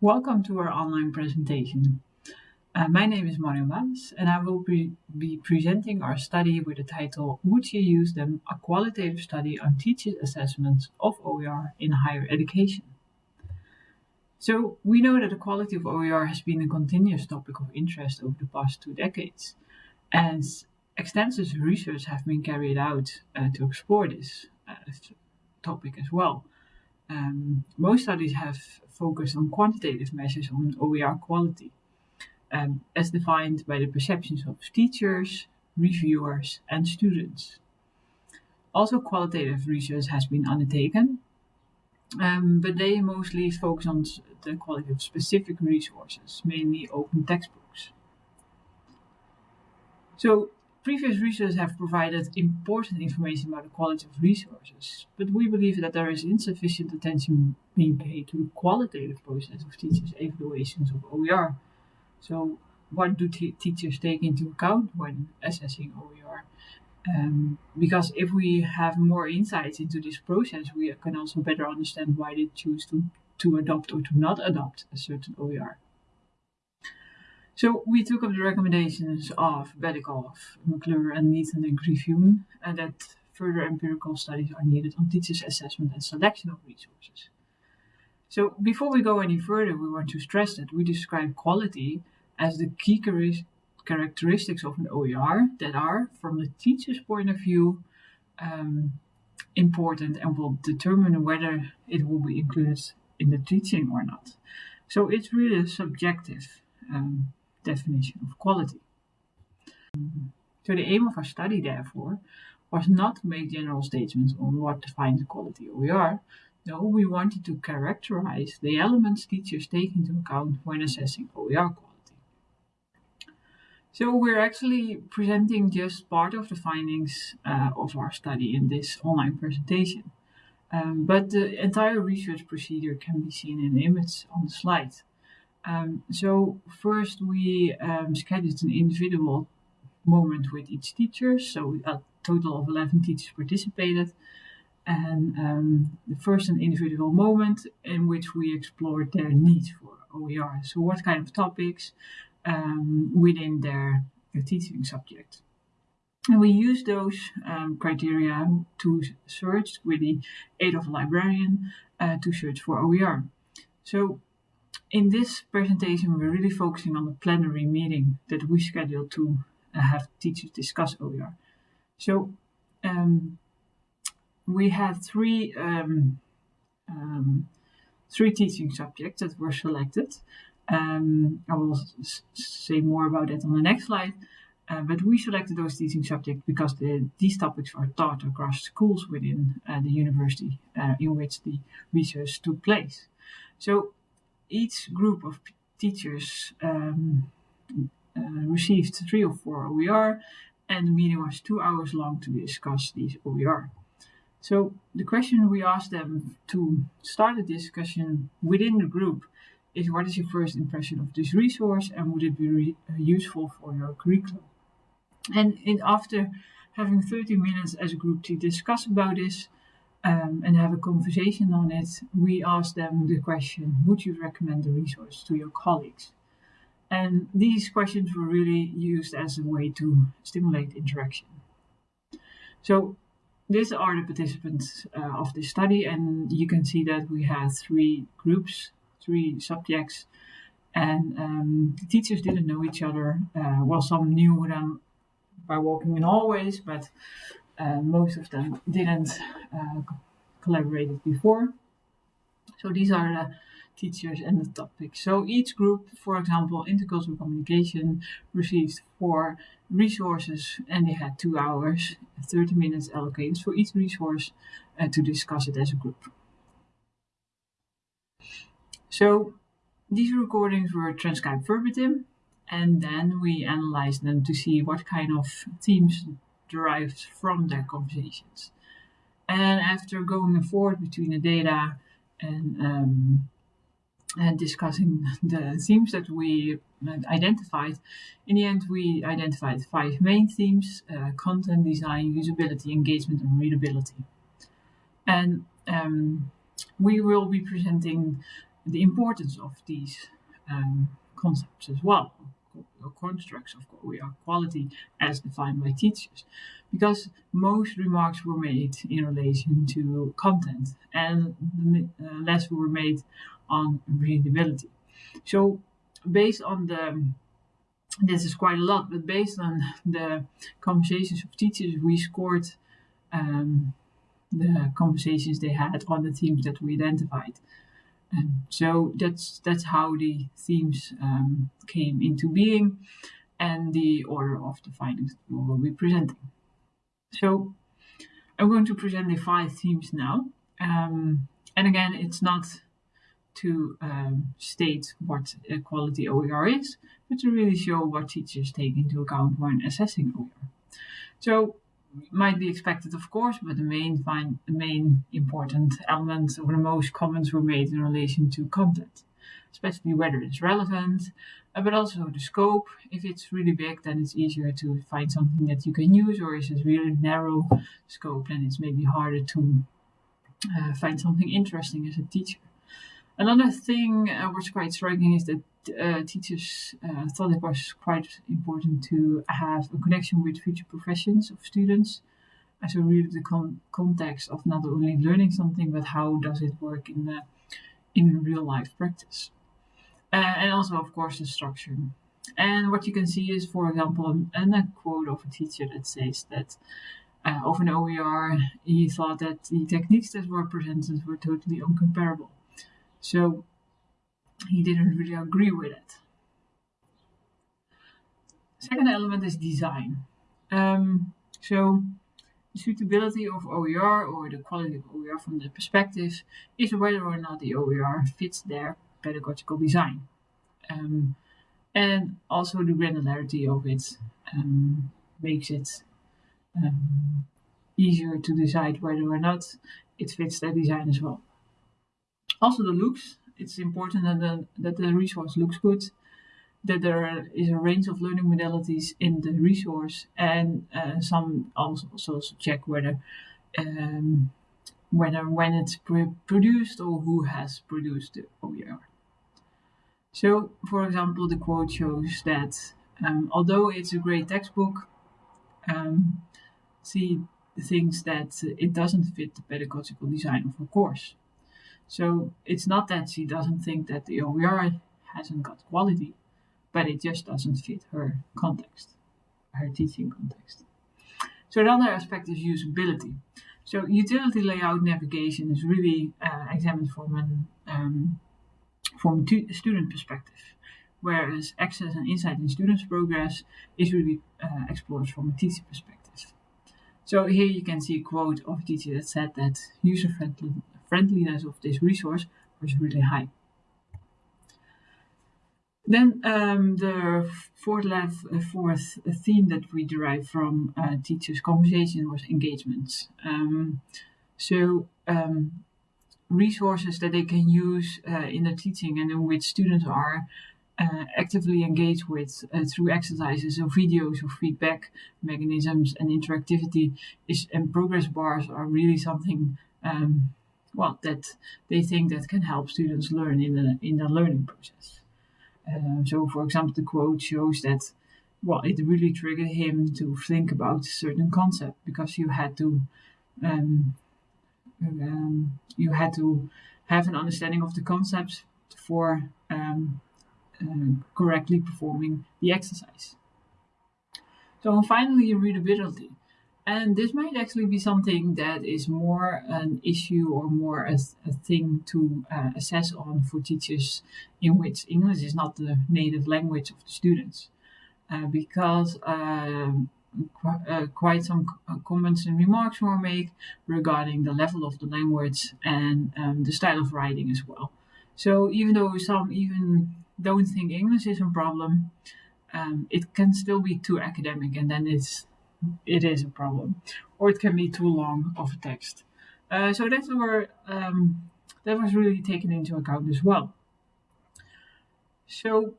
Welcome to our online presentation. Uh, my name is Marjon Baas and I will be, be presenting our study with the title Would you use them? A qualitative study on teachers' assessments of OER in higher education. So we know that the quality of OER has been a continuous topic of interest over the past two decades and extensive research have been carried out uh, to explore this uh, topic as well. Um, most studies have focused on quantitative measures on OER quality, um, as defined by the perceptions of teachers, reviewers, and students. Also, qualitative research has been undertaken, um, but they mostly focus on the quality of specific resources, mainly open textbooks. So Previous research have provided important information about the quality of resources, but we believe that there is insufficient attention being paid to the qualitative process of teachers' evaluations of OER. So what do teachers take into account when assessing OER? Um, because if we have more insights into this process, we can also better understand why they choose to, to adopt or to not adopt a certain OER. So we took up the recommendations of Bedikoff, McClure, and Neaton and Griffioen, and that further empirical studies are needed on teachers' assessment and selection of resources. So before we go any further, we want to stress that we describe quality as the key characteristics of an OER that are, from the teacher's point of view, um, important and will determine whether it will be included in the teaching or not. So it's really subjective. Um, definition of quality. So the aim of our study, therefore, was not to make general statements on what defines quality OER. No, we wanted to characterize the elements teachers take into account when assessing OER quality. So we're actually presenting just part of the findings uh, of our study in this online presentation. Um, but the entire research procedure can be seen in the image on the slide. Um, so first we um, scheduled an individual moment with each teacher. So a total of 11 teachers participated. And um, the first an individual moment in which we explored their needs for OER. So what kind of topics um, within their teaching subject. And we use those um, criteria to search with the aid of a librarian uh, to search for OER. So in this presentation, we're really focusing on the plenary meeting that we scheduled to uh, have teachers discuss OER. So um, we had three um, um, three teaching subjects that were selected. Um, I will say more about that on the next slide. Uh, but we selected those teaching subjects because the, these topics are taught across schools within uh, the university uh, in which the research took place. So each group of teachers um, uh, received three or four OER and the meeting was two hours long to discuss these OER. So the question we asked them to start a discussion within the group is what is your first impression of this resource and would it be uh, useful for your curriculum? And in, after having 30 minutes as a group to discuss about this, um, and have a conversation on it, we ask them the question, would you recommend the resource to your colleagues? And these questions were really used as a way to stimulate interaction. So these are the participants uh, of this study, and you can see that we had three groups, three subjects, and um, the teachers didn't know each other. Uh, well, some knew them by walking in hallways, but uh, most of them didn't uh, collaborate before. So these are the teachers and the topics. So each group, for example, intercultural communication, received four resources and they had two hours, 30 minutes allocated for each resource uh, to discuss it as a group. So these recordings were transcribed verbatim and then we analyzed them to see what kind of themes derived from their conversations. And after going forward between the data and, um, and discussing the themes that we identified, in the end we identified five main themes, uh, content design, usability, engagement and readability. And um, we will be presenting the importance of these um, concepts as well, or constructs of quality as defined by teachers, because most remarks were made in relation to content and uh, less were made on readability. So based on the this is quite a lot, but based on the conversations of teachers, we scored um, the conversations they had on the themes that we identified. Um, so that's that's how the themes um, came into being and the order of the findings we will be presenting. So I'm going to present the five themes now. Um, and again, it's not to um, state what a quality OER is, but to really show what teachers take into account when assessing OER. So might be expected, of course, but the main the main important elements or the most comments were made in relation to content, especially whether it's relevant, uh, but also the scope. If it's really big, then it's easier to find something that you can use, or is it really narrow scope, then it's maybe harder to uh, find something interesting as a teacher. Another thing uh, was quite striking is that uh, teachers uh, thought it was quite important to have a connection with future professions of students. And so really the con context of not only learning something, but how does it work in the in real life practice. Uh, and also, of course, the structure. And what you can see is, for example, a, a quote of a teacher that says that uh, of an OER, he thought that the techniques that were presented were totally uncomparable. So he didn't really agree with it. Second element is design. Um, so suitability of OER or the quality of OER from the perspective is whether or not the OER fits their pedagogical design. Um, and also the granularity of it um, makes it um, easier to decide whether or not it fits their design as well. Also the looks, it's important that the, that the resource looks good, that there is a range of learning modalities in the resource, and uh, some also, also check whether um, whether when it's produced or who has produced the OER. So, for example, the quote shows that um, although it's a great textbook, um, see things that it doesn't fit the pedagogical design of a course. So it's not that she doesn't think that the OER hasn't got quality, but it just doesn't fit her context, her teaching context. So another aspect is usability. So utility layout navigation is really uh, examined from an um, from a student perspective, whereas access and insight in students' progress is really uh, explored from a teacher perspective. So here you can see a quote of a teacher that said that user-friendly friendliness of this resource was really high. Then um, the fourth, uh, fourth theme that we derived from uh, teachers' conversation was engagement. Um, so um, resources that they can use uh, in the teaching and in which students are uh, actively engaged with uh, through exercises or videos or feedback mechanisms and interactivity is and progress bars are really something um, well, that they think that can help students learn in the, in the learning process. Uh, so, for example, the quote shows that, well, it really triggered him to think about a certain concept because you had to, um, um, you had to have an understanding of the concepts for um, uh, correctly performing the exercise. So, finally, readability. And this might actually be something that is more an issue or more a, a thing to uh, assess on for teachers in which English is not the native language of the students. Uh, because um, qu uh, quite some uh, comments and remarks were made regarding the level of the language and um, the style of writing as well. So even though some even don't think English is a problem, um, it can still be too academic and then it's it is a problem. Or it can be too long of a text. Uh, so that were um, that was really taken into account as well. So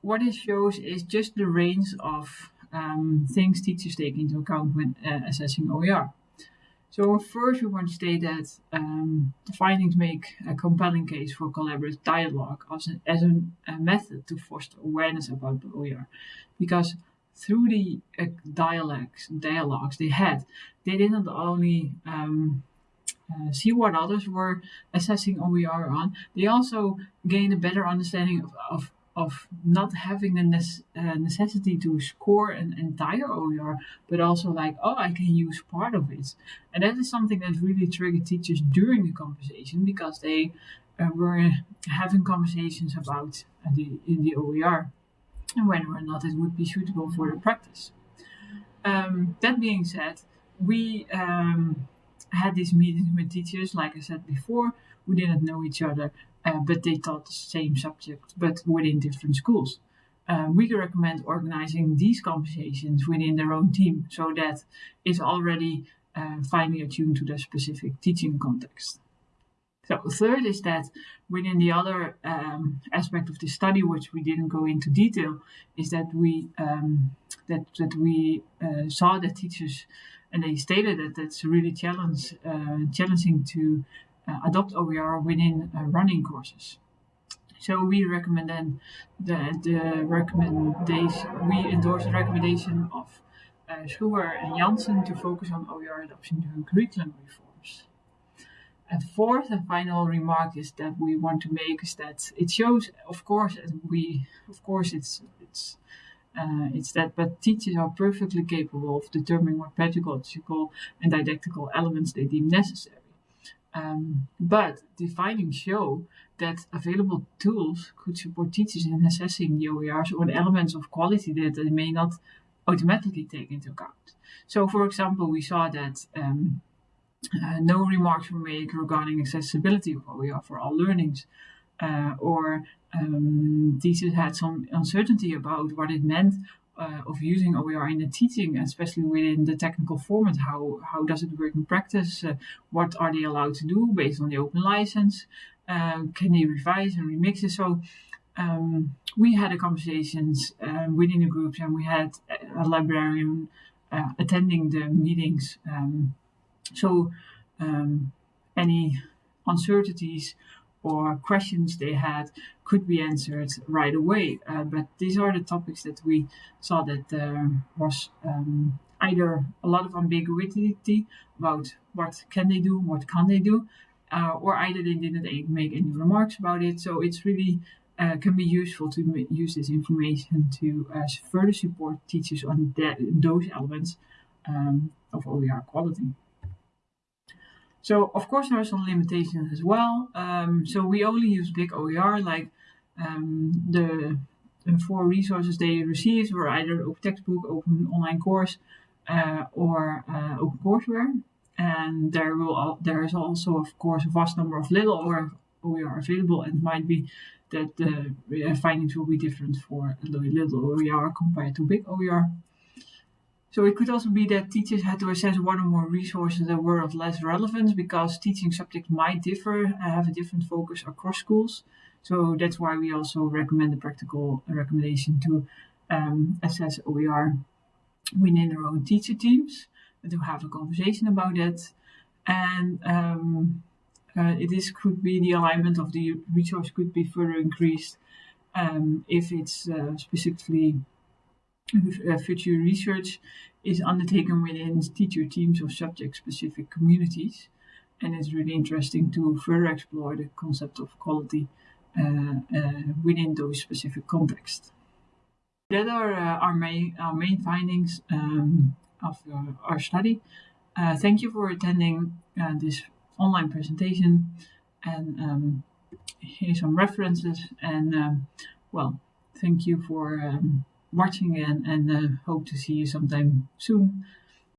what it shows is just the range of um, things teachers take into account when uh, assessing OER. So first, we want to state that um, the findings make a compelling case for collaborative dialogue as, a, as a, a, method to foster awareness about OER, because through the uh, dialogues, dialogues they had, they didn't only um, uh, see what others were assessing OER on, they also gained a better understanding of, of of not having the uh, necessity to score an entire OER, but also like, oh, I can use part of it. And that is something that really triggered teachers during the conversation because they uh, were having conversations about the in the OER and whether or not it would be suitable for the practice. Um, that being said, we um, had these meetings with teachers, like I said before, who didn't know each other uh, but they taught the same subject but within different schools. Uh, we recommend organizing these conversations within their own team so that it's already uh, finely attuned to their specific teaching context. So third is that within the other um, aspect of the study, which we didn't go into detail, is that we um, that that we uh, saw that teachers and they stated that it's really challenge, uh, challenging to uh, adopt OER within uh, running courses. So we recommend then the, the recommendation, we endorse the recommendation of uh, Schuwer and Janssen to focus on OER adoption during curriculum reforms. And fourth and final remark is that we want to make is that it shows, of course, we, of course, it's it's uh, it's that, but teachers are perfectly capable of determining what pedagogical and didactical elements they deem necessary. Um, but the findings show that available tools could support teachers in assessing the OERs or elements of quality that they may not automatically take into account. So, for example, we saw that um, uh, no remarks were made regarding accessibility of OER for all learnings, uh, or um, teachers had some uncertainty about what it meant uh, of using OER in the teaching, especially within the technical format. How how does it work in practice? Uh, what are they allowed to do based on the open license? Uh, can they revise and remix it? So um, we had a conversations um, within the groups, and we had a librarian attending the meetings. Um, so um, any uncertainties or questions they had could be answered right away. Uh, but these are the topics that we saw that there was um, either a lot of ambiguity about what can they do, what can they do, uh, or either they didn't make any remarks about it. So it's really uh, can be useful to use this information to uh, further support teachers on those elements um, of OER quality. So of course there are some limitations as well. Um, so we only use big OER, like um, the, the, four resources they received were either open textbook, open online course, uh, or uh, open courseware. And there will there is also of course a vast number of little or OER available, and it might be that the uh, findings will be different for little OER compared to big OER. So it could also be that teachers had to assess one or more resources that were of less relevance because teaching subjects might differ, uh, have a different focus across schools. So that's why we also recommend the practical recommendation to um, assess OER within their own teacher teams to have a conversation about it. And um, uh, it is could be the alignment of the resource could be further increased um, if it's uh, specifically future research is undertaken within teacher teams of subject-specific communities, and it's really interesting to further explore the concept of quality uh, uh, within those specific contexts. That are uh, our main our main findings um, of our study. Uh, thank you for attending uh, this online presentation, and um, here's some references. And um, well, thank you for. Um, watching and, and uh, hope to see you sometime soon.